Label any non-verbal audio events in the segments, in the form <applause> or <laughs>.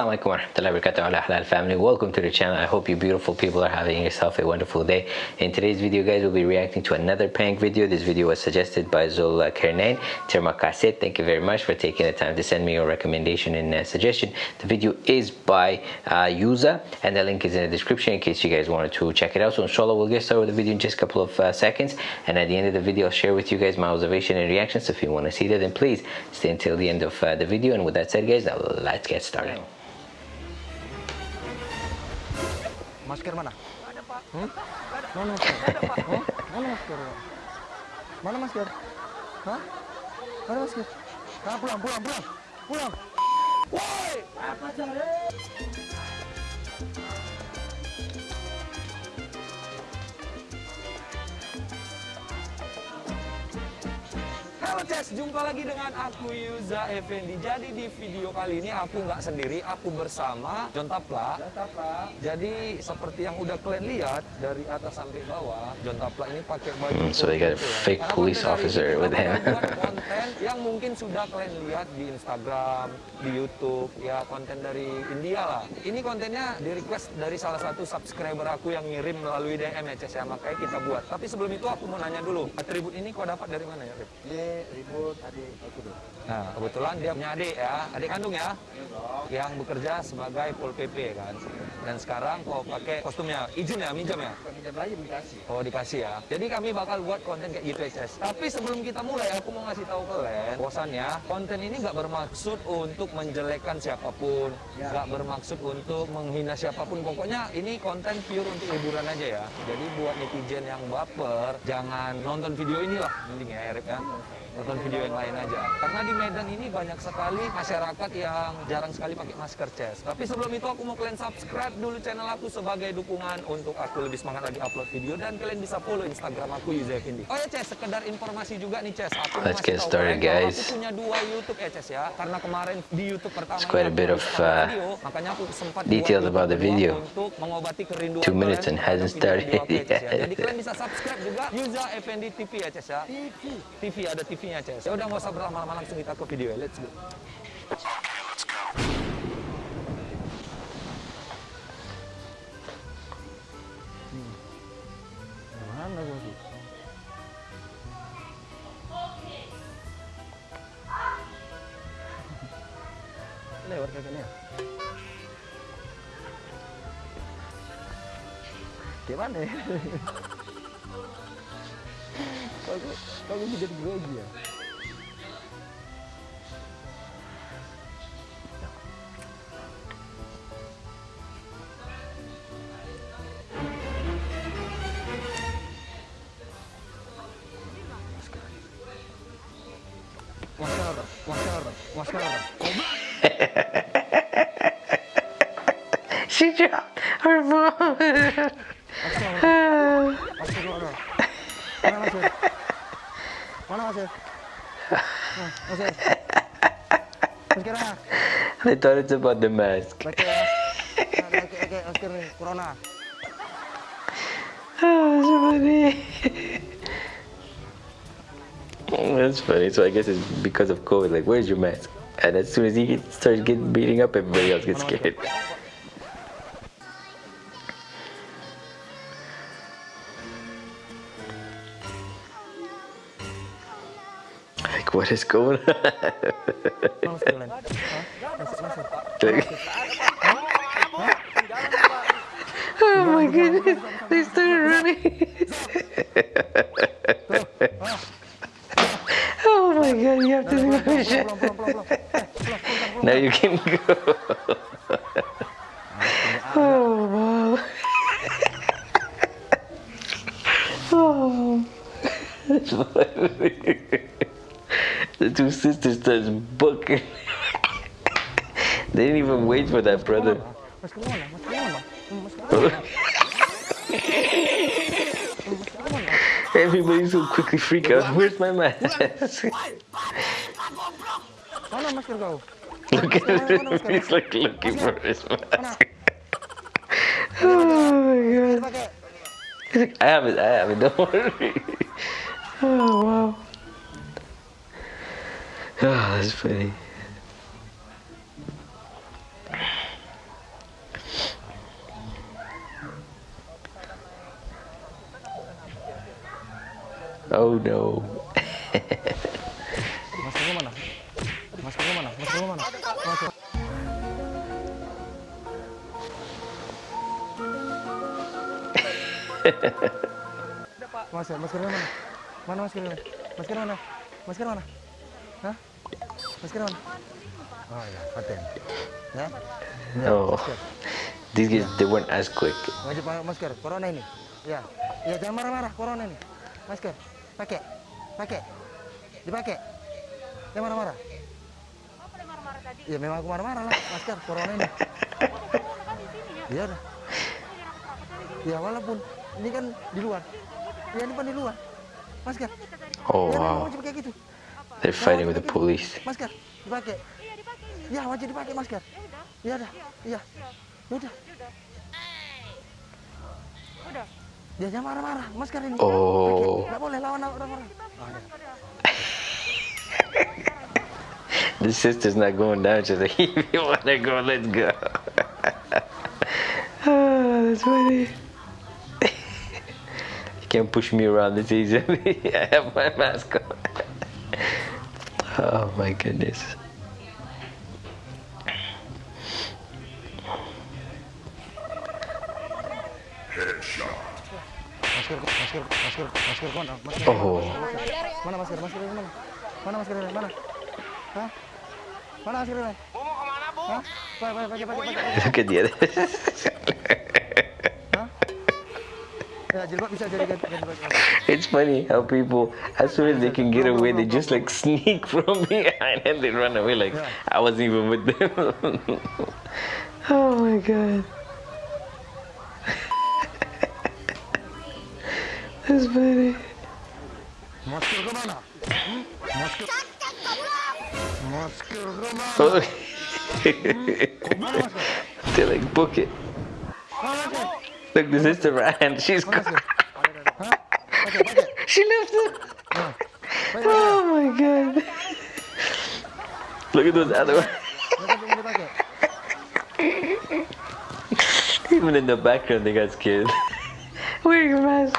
Assalamualaikum warahmatullahi wabarakatuh. Ala halal family. Welcome to the channel. I hope you beautiful people are having yourself a wonderful day. In today's video guys we'll be reacting to another prank video. This video was suggested by Zul Kernain Terima kasih thank you very much for taking the time to send me your recommendation and uh, suggestion. The video is by uh, Yuza and the link is in the description in case you guys wanted to check it out. So inshallah we'll get started with the video in just a couple of uh, seconds. And at the end of the video I'll share with you guys my observation and reactions. So if you want to see that then please stay until the end of uh, the video. And with that said guys now let's get started Masker mana? Ada pak. Hmm? Mana masker? Ada pak. Hmm? Mana masker? Mana masker? Hah? Mana masker? Ah, pulang, pulang, pulang, pulang. Woi! Apa cari? Halo Ces, jumpa lagi dengan aku Yuza Effendi. Jadi di video kali ini aku nggak sendiri, aku bersama John Tapla. Jadi seperti yang udah kalian lihat dari atas sampai bawah, John Tapla ini pakai baju. Mm, so they got a ya. fake Karena police officer with him. <laughs> konten yang mungkin sudah kalian lihat di Instagram, di YouTube, ya konten dari India lah. Ini kontennya di request dari salah satu subscriber aku yang ngirim melalui DM ya Ces ya, makanya kita buat. Tapi sebelum itu aku mau nanya dulu, atribut ini kau dapat dari mana ya Rip? Ini ribut tadi itu dulu Nah, kebetulan dia punya adik ya, adik kandung ya, yang bekerja sebagai Pol PP kan. Dan sekarang kau pakai kostumnya, izin ya, minjam ya? Pinjam lagi dikasih. Oh dikasih ya. Jadi kami bakal buat konten kayak gitu ya, Ces. Tapi sebelum kita mulai, aku mau ngasih tahu kalian, bosannya konten ini nggak bermaksud untuk menjelekkan siapa pun, nggak bermaksud untuk menghina siapa pun. Pokoknya ini konten pure untuk hiburan aja ya. Jadi buat netizen yang baper, jangan nonton video ini lah, mending ya, Erip ya nonton video yang lain aja. Karena di Medan ini banyak sekali masyarakat yang jarang sekali pakai masker Ces. Tapi sebelum itu aku mau kalian subscribe dulu channel aku sebagai dukungan untuk aku lebih semangat lagi upload video dan kalian bisa follow Instagram aku Yuza Effendi. Oh ya Ces, sekedar informasi juga nih Ces. Aku Let's get tahu started, guys. Aku punya dua YouTube ya Ces ya. Karena kemarin di YouTube pertama It's quite a bit aku of, uh, video, makanya aku sempat details buat about the YouTube video. untuk mengobati kerinduan Two minutes kalian and hasn't aku ya, Ces, ya. started Jadi kalian bisa subscribe juga Yuza Effendi TV ya Ces ya. TV. TV ada TV-nya Ces. Ya udah nggak usah berlama-lama langsung kita Aku ke video let's go mana <laughs> gimana ya? <laughs> Kok gue jadi ya? Masker mana? I thought it's about the mask oh, so funny That's funny. So I guess it's because of COVID. Like, where's your mask? And as soon as he starts getting beating up, everybody else gets scared. Like, what is going on? Mana masker lain? Hah? Masker, masker. Like- oh my goodness, they started running. oh my god, you have to do my shit. Now you can go. oh wow. oh. That's funny. Two sisters starts booking. <laughs> they didn't even wait for that brother. <laughs> Everybody so quickly freak out. Where's my mask? <laughs> Look at him. He's like looking for his mask. oh my god. I have it, I have it, don't worry. Oh wow. Oh, that's funny. Oh no. Masuknya mana? Masuknya mana? Masuknya mana? Masuk. Mas, maskernya mana? Mana maskernya? Masker mana? Masker mana? Hah? Masker mana? Oh ya, paten. Ya? Ya, Oh. guys, they weren't as quick. Wajib pakai masker, corona ini. Ya, ya jangan marah-marah, corona ini. Masker, pakai, pakai, dipakai. Jangan marah-marah. Apa yang marah-marah tadi? Ya memang aku marah-marah lah, masker, corona ini. Kan di sini ya. Iya dah. Ya walaupun ini kan di luar. Ya ini kan di luar. Masker. Oh ya wow. wajib pakai gitu. They're fighting with the police. Masker, dipakai. Iya dipakai. Ya wajib dipakai masker. Iya dah. Iya. Udah. Udah. Ya udah. Udah. Ya jangan marah-marah, masker ini. Oh. Enggak boleh lawan orang-orang. Ah, <laughs> the sister's not going down. She's like, <laughs> if you wanna go, let's go. oh, <laughs> that's funny. you can't push me around this easily. I have my mask on. Oh my goodness. Oh. Mana masker? Masker ini mana? Mana masker ini? Mana? Hah? Mana masker ini? Mau kemana, Bu? Hah? Pakai, pakai, pakai, pakai, pakai. Look at the it's funny how people, as soon as they can get away, they just like sneak from <laughs> behind and they run away like I wasn't even with them. <laughs> oh my god. <laughs> That's funny. Masker ke mana? Hmm? Masker. Masker ke mana? Oh. Mana masker? they like book it. Mana masker? Look, the sister ran. She's Mana gone. masker? Hah? Pakai, pakai. She left it. Nah. Pakai, pakai. Oh my god. Look at those other ones. Masker belum dipakai. Even in the background, they got scared. <laughs> Wearing a mask.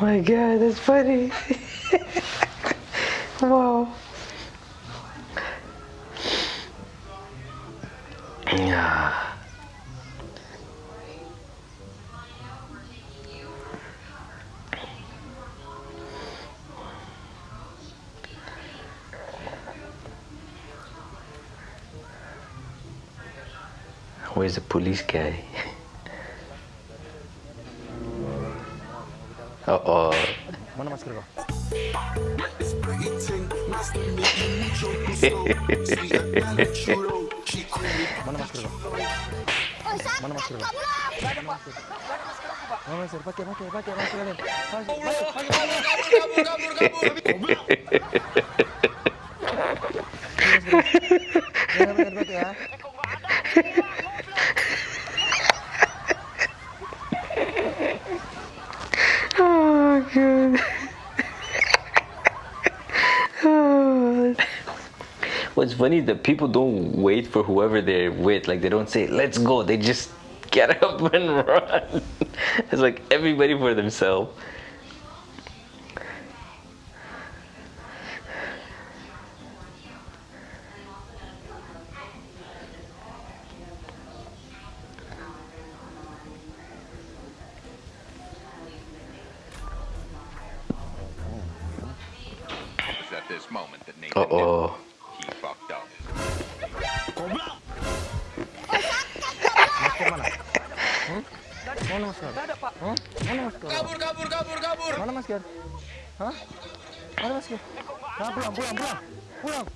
My God, that's funny. <laughs> wow. Yeah. Where's the police guy? Uh oh. Mana masker kau? Mana masker kau? Mana masker kau? Mana masker? Pakai, pakai, pakai masker kalian. Pakai, pakai, pakai. Jangan pakai, pakai ya. What's funny is that people don't wait for whoever they're with. Like they don't say, "Let's go." They just <laughs> get up and run. <laughs> It's like everybody for themselves. It was at this moment that Nathan Uh oh. Mana masker? Hah? Mana masker? Kabur, kabur, kabur, kabur. Mana masker? Hah? Mana masker? Nah, pulang, pulang, pulang. Pulang.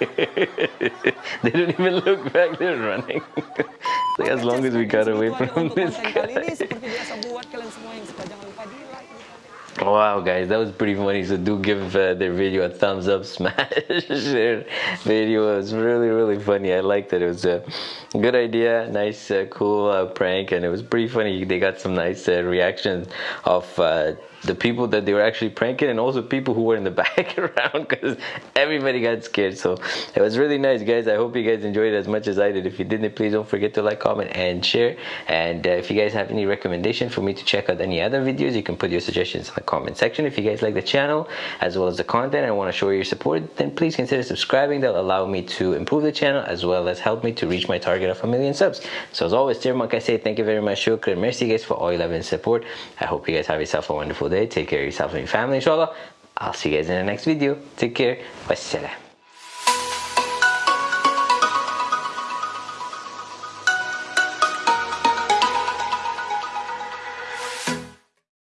<laughs> they don't even look back. They're running. like as long as we got away from this konten kali guy. ini seperti biasa buat kalian semua yang suka Wow, guys, that was pretty funny. So do give uh, their video a thumbs up, <laughs> smash their video. It was really, really funny. I liked it. It was a good idea, nice, uh, cool uh, prank, and it was pretty funny. They got some nice uh, reactions of uh, the people that they were actually pranking and also people who were in the <laughs> background because everybody got scared. So it was really nice guys. I hope you guys enjoyed it as much as i did. If you didn't please don't forget to like comment and share. And uh, if you guys have any recommendation for me to check out any other videos you can put your suggestions in the comment section. If you guys like the channel as well as the content and want to show your support then please consider subscribing. That'll allow me to improve the channel as well as help me to reach my target of a million subs. So as always dear monk i say thank you very much shukran. Merci guys for all your love and support. I hope you guys have yourself a wonderful day. Take care of yourself and your family inshallah. I'll see you guys in the next video. Take care. Wassalam